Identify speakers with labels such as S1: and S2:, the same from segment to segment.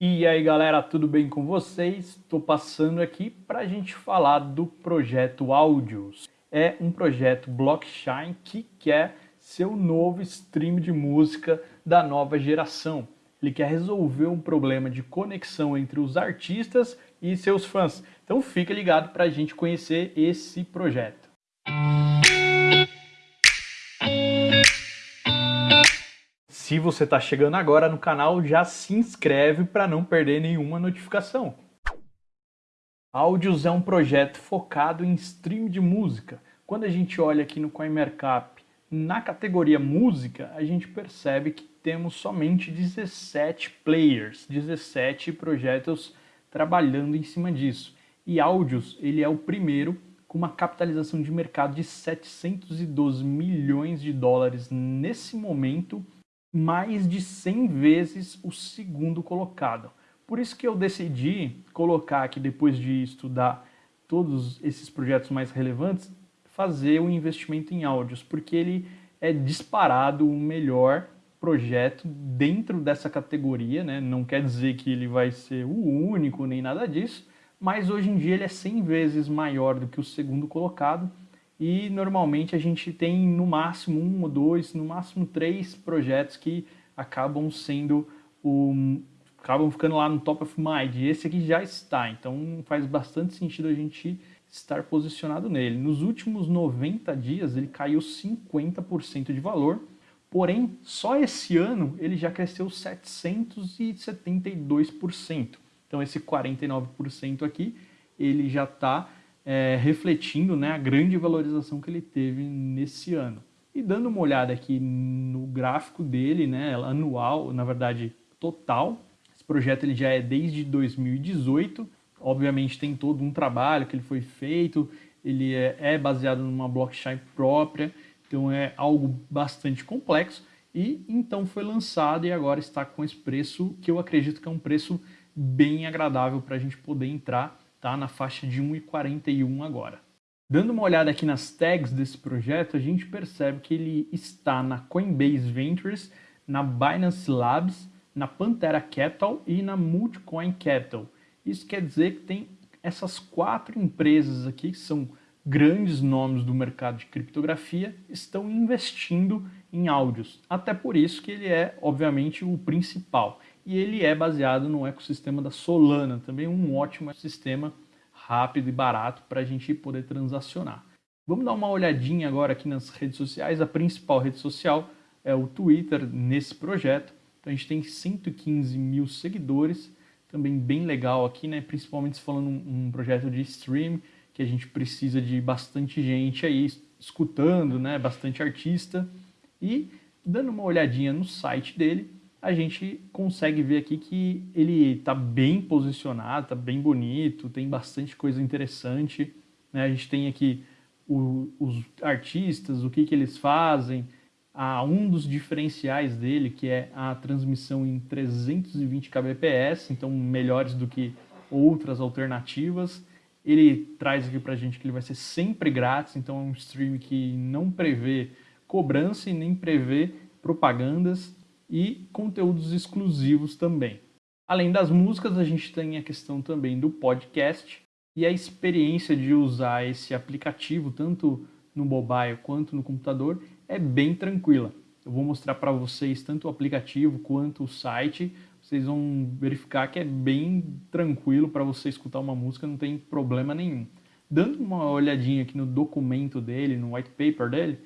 S1: E aí galera, tudo bem com vocês? Estou passando aqui para a gente falar do projeto Áudios. É um projeto blockchain que quer ser o novo stream de música da nova geração. Ele quer resolver um problema de conexão entre os artistas e seus fãs. Então fica ligado para a gente conhecer esse projeto. Se você está chegando agora no canal, já se inscreve para não perder nenhuma notificação. Áudios é um projeto focado em stream de música. Quando a gente olha aqui no CoinMarkup, na categoria música, a gente percebe que temos somente 17 players, 17 projetos trabalhando em cima disso. E Áudios, ele é o primeiro com uma capitalização de mercado de 712 milhões de dólares nesse momento mais de 100 vezes o segundo colocado. Por isso que eu decidi colocar aqui, depois de estudar todos esses projetos mais relevantes, fazer o um investimento em áudios, porque ele é disparado o melhor projeto dentro dessa categoria, né? não quer dizer que ele vai ser o único nem nada disso, mas hoje em dia ele é 100 vezes maior do que o segundo colocado, e normalmente a gente tem no máximo um ou dois, no máximo três projetos que acabam sendo o acabam ficando lá no top of mind. E esse aqui já está, então faz bastante sentido a gente estar posicionado nele. Nos últimos 90 dias ele caiu 50% de valor, porém só esse ano ele já cresceu 772%. Então esse 49% aqui ele já está é, refletindo né, a grande valorização que ele teve nesse ano. E dando uma olhada aqui no gráfico dele, né, anual, na verdade total, esse projeto ele já é desde 2018, obviamente tem todo um trabalho que ele foi feito, ele é, é baseado numa blockchain própria, então é algo bastante complexo, e então foi lançado e agora está com esse preço que eu acredito que é um preço bem agradável para a gente poder entrar tá na faixa de 1,41 agora. Dando uma olhada aqui nas tags desse projeto, a gente percebe que ele está na Coinbase Ventures, na Binance Labs, na Pantera Capital e na Multicoin Capital. Isso quer dizer que tem essas quatro empresas aqui, que são grandes nomes do mercado de criptografia, estão investindo em áudios. Até por isso que ele é, obviamente, o principal e ele é baseado no ecossistema da Solana, também um ótimo sistema rápido e barato para a gente poder transacionar. Vamos dar uma olhadinha agora aqui nas redes sociais. A principal rede social é o Twitter nesse projeto. Então a gente tem 115 mil seguidores, também bem legal aqui, né? Principalmente falando um, um projeto de stream, que a gente precisa de bastante gente aí escutando, né? Bastante artista. E dando uma olhadinha no site dele, a gente consegue ver aqui que ele está bem posicionado, está bem bonito, tem bastante coisa interessante. Né? A gente tem aqui o, os artistas, o que, que eles fazem, a, um dos diferenciais dele, que é a transmissão em 320 kbps, então melhores do que outras alternativas. Ele traz aqui para a gente que ele vai ser sempre grátis, então é um stream que não prevê cobrança e nem prevê propagandas e conteúdos exclusivos também. Além das músicas, a gente tem a questão também do podcast e a experiência de usar esse aplicativo, tanto no mobile quanto no computador, é bem tranquila. Eu vou mostrar para vocês tanto o aplicativo quanto o site. Vocês vão verificar que é bem tranquilo para você escutar uma música, não tem problema nenhum. Dando uma olhadinha aqui no documento dele, no white paper dele,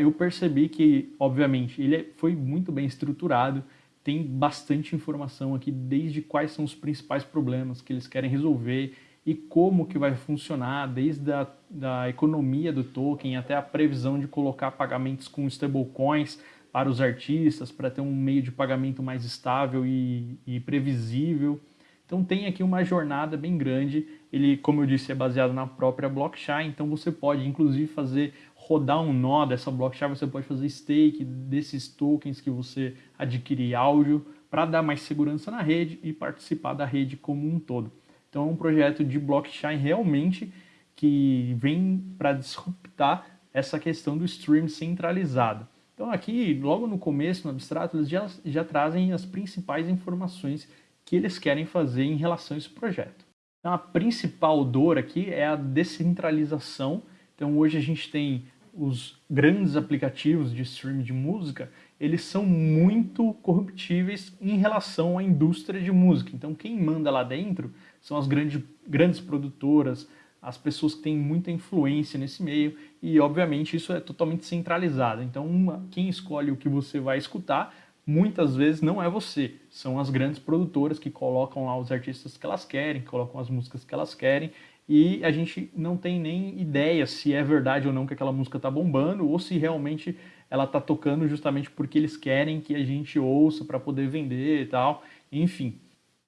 S1: eu percebi que, obviamente, ele é, foi muito bem estruturado, tem bastante informação aqui, desde quais são os principais problemas que eles querem resolver e como que vai funcionar, desde a da economia do token até a previsão de colocar pagamentos com stablecoins para os artistas, para ter um meio de pagamento mais estável e, e previsível. Então tem aqui uma jornada bem grande, ele, como eu disse, é baseado na própria blockchain, então você pode inclusive fazer rodar um nó dessa blockchain, você pode fazer stake desses tokens que você adquirir áudio para dar mais segurança na rede e participar da rede como um todo. Então é um projeto de blockchain realmente que vem para disruptar essa questão do stream centralizado. Então aqui, logo no começo, no abstrato, eles já, já trazem as principais informações que eles querem fazer em relação a esse projeto. Então, a principal dor aqui é a descentralização. Então, hoje a gente tem os grandes aplicativos de streaming de música, eles são muito corruptíveis em relação à indústria de música. Então, quem manda lá dentro são as grandes, grandes produtoras, as pessoas que têm muita influência nesse meio e, obviamente, isso é totalmente centralizado. Então, uma, quem escolhe o que você vai escutar, muitas vezes não é você, são as grandes produtoras que colocam lá os artistas que elas querem, que colocam as músicas que elas querem e a gente não tem nem ideia se é verdade ou não que aquela música está bombando ou se realmente ela está tocando justamente porque eles querem que a gente ouça para poder vender e tal. Enfim,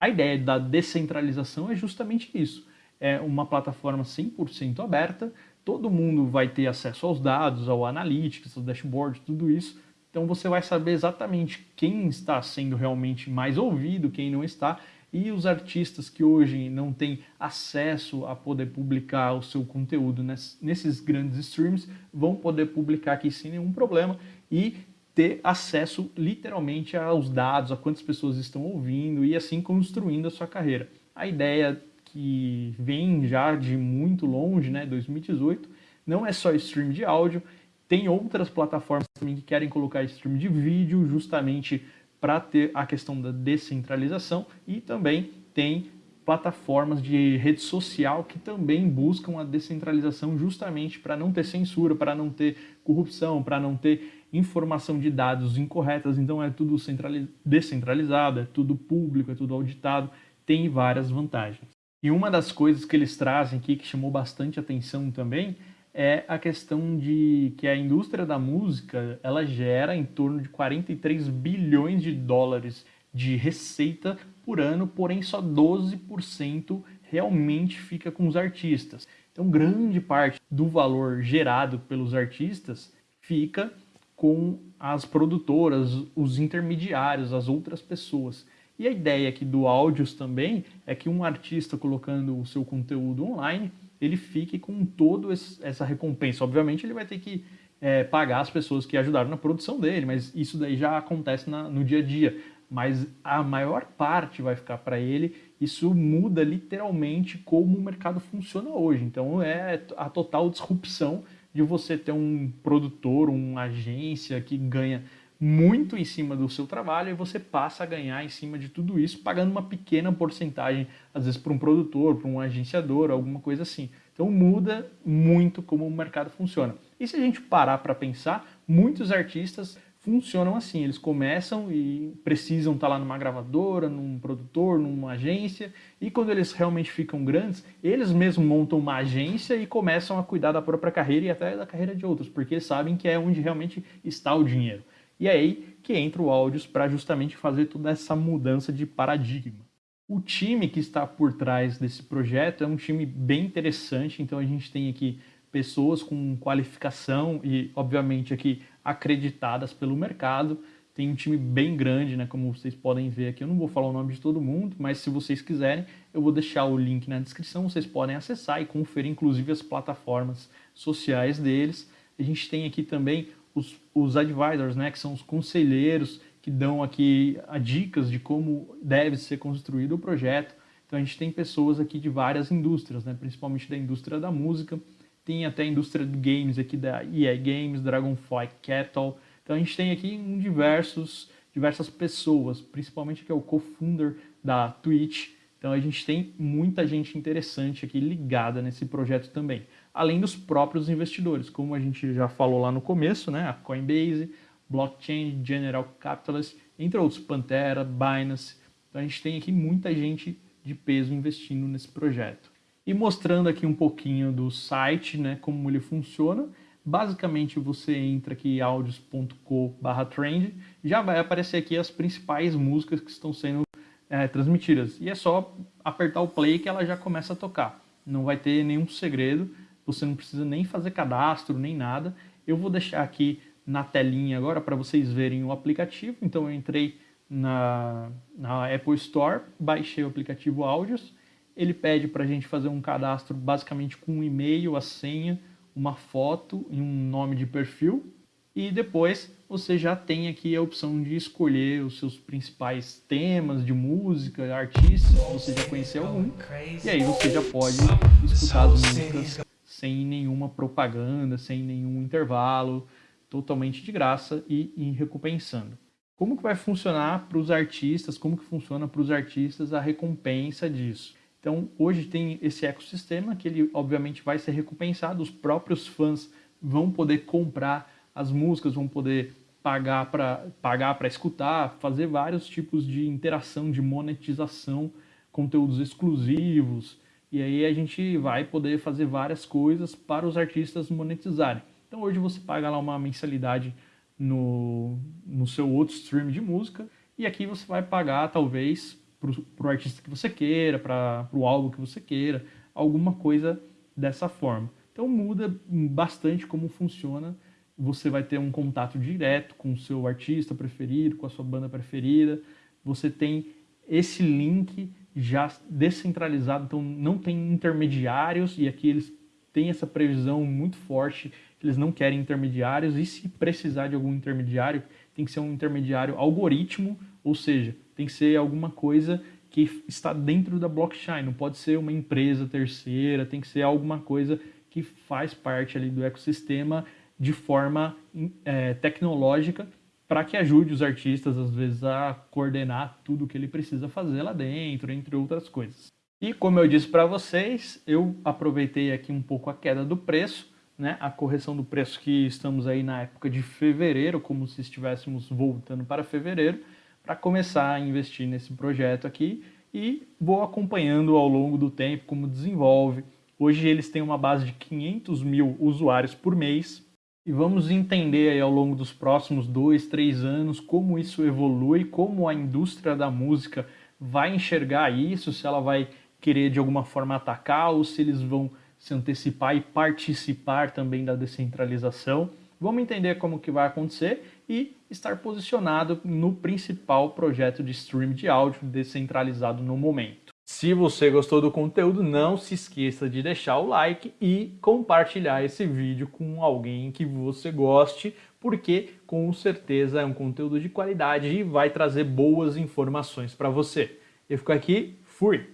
S1: a ideia da descentralização é justamente isso. É uma plataforma 100% aberta, todo mundo vai ter acesso aos dados, ao analytics, ao dashboard, tudo isso. Então você vai saber exatamente quem está sendo realmente mais ouvido, quem não está, e os artistas que hoje não têm acesso a poder publicar o seu conteúdo nesses grandes streams vão poder publicar aqui sem nenhum problema e ter acesso literalmente aos dados, a quantas pessoas estão ouvindo e assim construindo a sua carreira. A ideia que vem já de muito longe, né, 2018, não é só stream de áudio, tem outras plataformas também que querem colocar stream de vídeo justamente para ter a questão da descentralização e também tem plataformas de rede social que também buscam a descentralização justamente para não ter censura, para não ter corrupção, para não ter informação de dados incorretas, então é tudo descentralizado, é tudo público, é tudo auditado, tem várias vantagens. E uma das coisas que eles trazem aqui que chamou bastante atenção também é a questão de que a indústria da música ela gera em torno de 43 bilhões de dólares de receita por ano, porém só 12% realmente fica com os artistas. Então, grande parte do valor gerado pelos artistas fica com as produtoras, os intermediários, as outras pessoas. E a ideia aqui do áudios também é que um artista colocando o seu conteúdo online, ele fique com toda essa recompensa. Obviamente ele vai ter que é, pagar as pessoas que ajudaram na produção dele, mas isso daí já acontece na, no dia a dia. Mas a maior parte vai ficar para ele. Isso muda literalmente como o mercado funciona hoje. Então é a total disrupção de você ter um produtor, uma agência que ganha muito em cima do seu trabalho e você passa a ganhar em cima de tudo isso, pagando uma pequena porcentagem, às vezes para um produtor, para um agenciador, alguma coisa assim. Então muda muito como o mercado funciona. E se a gente parar para pensar, muitos artistas funcionam assim, eles começam e precisam estar tá lá numa gravadora, num produtor, numa agência, e quando eles realmente ficam grandes, eles mesmos montam uma agência e começam a cuidar da própria carreira e até da carreira de outros, porque eles sabem que é onde realmente está o dinheiro. E é aí que entra o Audios para justamente fazer toda essa mudança de paradigma. O time que está por trás desse projeto é um time bem interessante, então a gente tem aqui pessoas com qualificação e, obviamente, aqui acreditadas pelo mercado. Tem um time bem grande, né? Como vocês podem ver aqui. Eu não vou falar o nome de todo mundo, mas se vocês quiserem, eu vou deixar o link na descrição. Vocês podem acessar e conferir, inclusive, as plataformas sociais deles. A gente tem aqui também os, os advisors, né? Que são os conselheiros que dão aqui a dicas de como deve ser construído o projeto. Então a gente tem pessoas aqui de várias indústrias, né? principalmente da indústria da música, tem até a indústria de games aqui da EA Games, Dragonfly Cattle. Então a gente tem aqui um diversos, diversas pessoas, principalmente aqui é o co-founder da Twitch. Então a gente tem muita gente interessante aqui ligada nesse projeto também. Além dos próprios investidores, como a gente já falou lá no começo, né? A Coinbase, Blockchain, General Capitalist, entre outros, Pantera, Binance. Então a gente tem aqui muita gente de peso investindo nesse projeto. E mostrando aqui um pouquinho do site, né, como ele funciona. Basicamente você entra aqui audios.co/trend, já vai aparecer aqui as principais músicas que estão sendo é, transmitidas. E é só apertar o play que ela já começa a tocar. Não vai ter nenhum segredo, você não precisa nem fazer cadastro, nem nada. Eu vou deixar aqui na telinha agora para vocês verem o aplicativo. Então eu entrei na, na Apple Store, baixei o aplicativo Áudios ele pede para a gente fazer um cadastro basicamente com um e-mail, a senha, uma foto e um nome de perfil. E depois você já tem aqui a opção de escolher os seus principais temas de música, artistas, se você já conhecer algum, e aí você já pode escutar as músicas sem nenhuma propaganda, sem nenhum intervalo, totalmente de graça e, e recompensando. Como que vai funcionar para os artistas, como que funciona para os artistas a recompensa disso? Então, hoje tem esse ecossistema que ele obviamente vai ser recompensado, os próprios fãs vão poder comprar as músicas, vão poder pagar para pagar para escutar, fazer vários tipos de interação, de monetização, conteúdos exclusivos, e aí a gente vai poder fazer várias coisas para os artistas monetizarem. Então hoje você paga lá uma mensalidade no, no seu outro stream de música, e aqui você vai pagar talvez para o artista que você queira, para o álbum que você queira, alguma coisa dessa forma. Então muda bastante como funciona você vai ter um contato direto com o seu artista preferido, com a sua banda preferida. Você tem esse link já descentralizado, então não tem intermediários, e aqui eles têm essa previsão muito forte, eles não querem intermediários, e se precisar de algum intermediário, tem que ser um intermediário algoritmo, ou seja, tem que ser alguma coisa que está dentro da blockchain, não pode ser uma empresa terceira, tem que ser alguma coisa que faz parte ali do ecossistema de forma é, tecnológica para que ajude os artistas, às vezes, a coordenar tudo que ele precisa fazer lá dentro, entre outras coisas. E como eu disse para vocês, eu aproveitei aqui um pouco a queda do preço, né, a correção do preço que estamos aí na época de fevereiro, como se estivéssemos voltando para fevereiro, para começar a investir nesse projeto aqui e vou acompanhando ao longo do tempo como desenvolve. Hoje eles têm uma base de 500 mil usuários por mês, e vamos entender aí ao longo dos próximos dois, três anos como isso evolui, como a indústria da música vai enxergar isso, se ela vai querer de alguma forma atacar ou se eles vão se antecipar e participar também da descentralização. Vamos entender como que vai acontecer e estar posicionado no principal projeto de stream de áudio descentralizado no momento. Se você gostou do conteúdo, não se esqueça de deixar o like e compartilhar esse vídeo com alguém que você goste, porque com certeza é um conteúdo de qualidade e vai trazer boas informações para você. Eu fico aqui, fui!